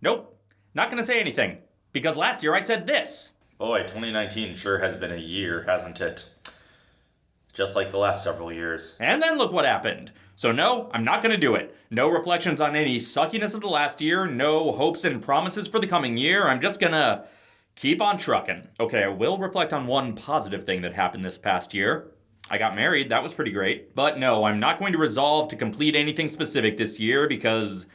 Nope, not gonna say anything. Because last year I said this. Boy, 2019 sure has been a year, hasn't it? Just like the last several years. And then look what happened. So, no, I'm not gonna do it. No reflections on any suckiness of the last year, no hopes and promises for the coming year. I'm just gonna keep on trucking. Okay, I will reflect on one positive thing that happened this past year. I got married, that was pretty great. But no, I'm not going to resolve to complete anything specific this year because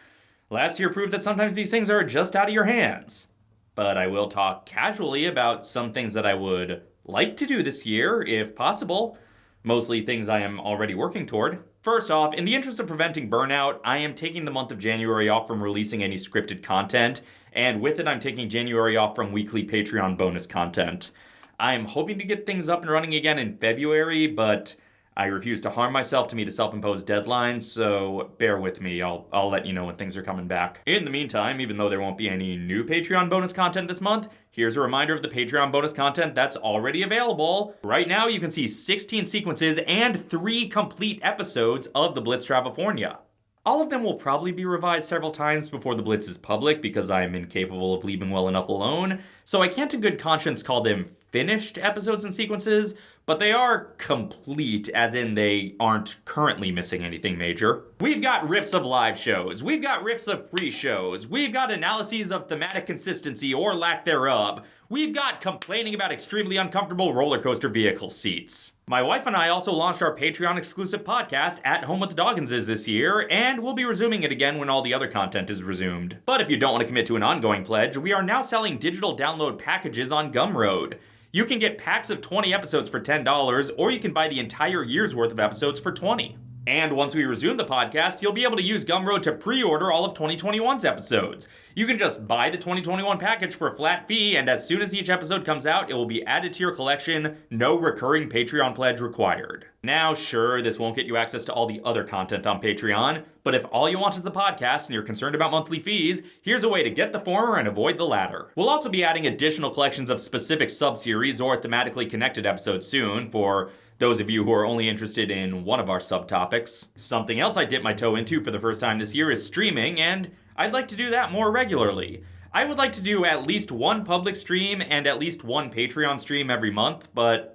last year proved that sometimes these things are just out of your hands. But I will talk casually about some things that I would like to do this year, if possible. Mostly things I am already working toward. First off, in the interest of preventing burnout, I am taking the month of January off from releasing any scripted content, and with it, I'm taking January off from weekly Patreon bonus content. I'm hoping to get things up and running again in February, but I refuse to harm myself to meet a self-imposed deadline, so bear with me. I'll, I'll let you know when things are coming back. In the meantime, even though there won't be any new Patreon bonus content this month, here's a reminder of the Patreon bonus content that's already available. Right now, you can see 16 sequences and three complete episodes of The Blitz Travafornia. All of them will probably be revised several times before the Blitz is public because I am incapable of leaving well enough alone, so I can't in good conscience call them finished episodes and sequences, but they are complete, as in they aren't currently missing anything major. We've got riffs of live shows, we've got riffs of free shows, we've got analyses of thematic consistency or lack thereof, we've got complaining about extremely uncomfortable roller coaster vehicle seats. My wife and I also launched our Patreon exclusive podcast, At Home with the Dogginses, this year, and we'll be resuming it again when all the other content is resumed. But if you don't want to commit to an ongoing pledge, we are now selling digital download packages on Gumroad. You can get packs of 20 episodes for $10, or you can buy the entire year's worth of episodes for 20. And once we resume the podcast, you'll be able to use Gumroad to pre-order all of 2021's episodes. You can just buy the 2021 package for a flat fee, and as soon as each episode comes out, it will be added to your collection, no recurring Patreon pledge required. Now, sure, this won't get you access to all the other content on Patreon, but if all you want is the podcast and you're concerned about monthly fees, here's a way to get the former and avoid the latter. We'll also be adding additional collections of specific sub-series or thematically connected episodes soon for those of you who are only interested in one of our subtopics. Something else I dipped my toe into for the first time this year is streaming, and I'd like to do that more regularly. I would like to do at least one public stream and at least one Patreon stream every month, but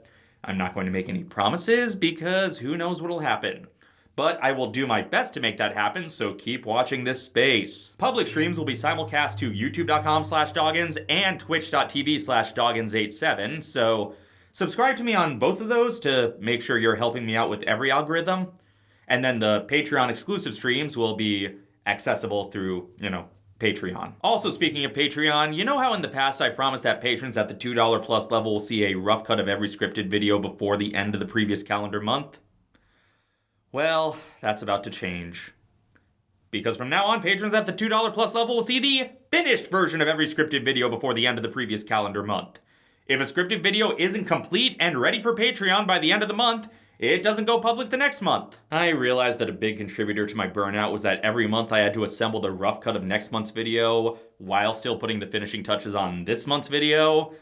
I'm not going to make any promises because who knows what'll happen. But I will do my best to make that happen, so keep watching this space. Public streams will be simulcast to youtube.com slash doggins and twitch.tv slash doggins87, so Subscribe to me on both of those to make sure you're helping me out with every algorithm. And then the Patreon exclusive streams will be accessible through, you know, Patreon. Also, speaking of Patreon, you know how in the past I promised that patrons at the $2 plus level will see a rough cut of every scripted video before the end of the previous calendar month? Well, that's about to change. Because from now on, patrons at the $2 plus level will see the finished version of every scripted video before the end of the previous calendar month. If a scripted video isn't complete and ready for Patreon by the end of the month, it doesn't go public the next month. I realized that a big contributor to my burnout was that every month I had to assemble the rough cut of next month's video while still putting the finishing touches on this month's video.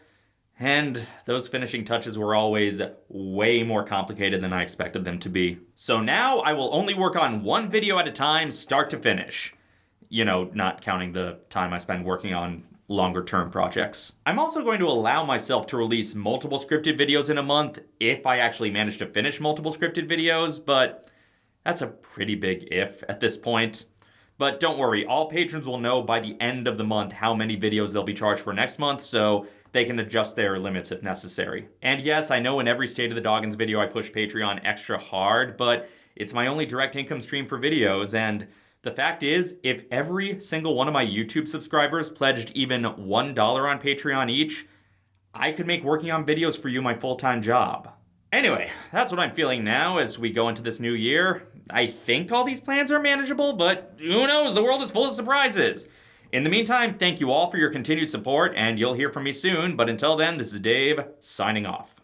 And those finishing touches were always way more complicated than I expected them to be. So now I will only work on one video at a time, start to finish. You know, not counting the time I spend working on longer term projects. I'm also going to allow myself to release multiple scripted videos in a month if I actually manage to finish multiple scripted videos, but that's a pretty big if at this point. But don't worry, all patrons will know by the end of the month how many videos they'll be charged for next month, so they can adjust their limits if necessary. And yes, I know in every State of the Doggins video I push Patreon extra hard, but it's my only direct income stream for videos, and the fact is, if every single one of my YouTube subscribers pledged even $1 on Patreon each, I could make working on videos for you my full-time job. Anyway, that's what I'm feeling now as we go into this new year. I think all these plans are manageable, but who knows, the world is full of surprises. In the meantime, thank you all for your continued support, and you'll hear from me soon, but until then, this is Dave, signing off.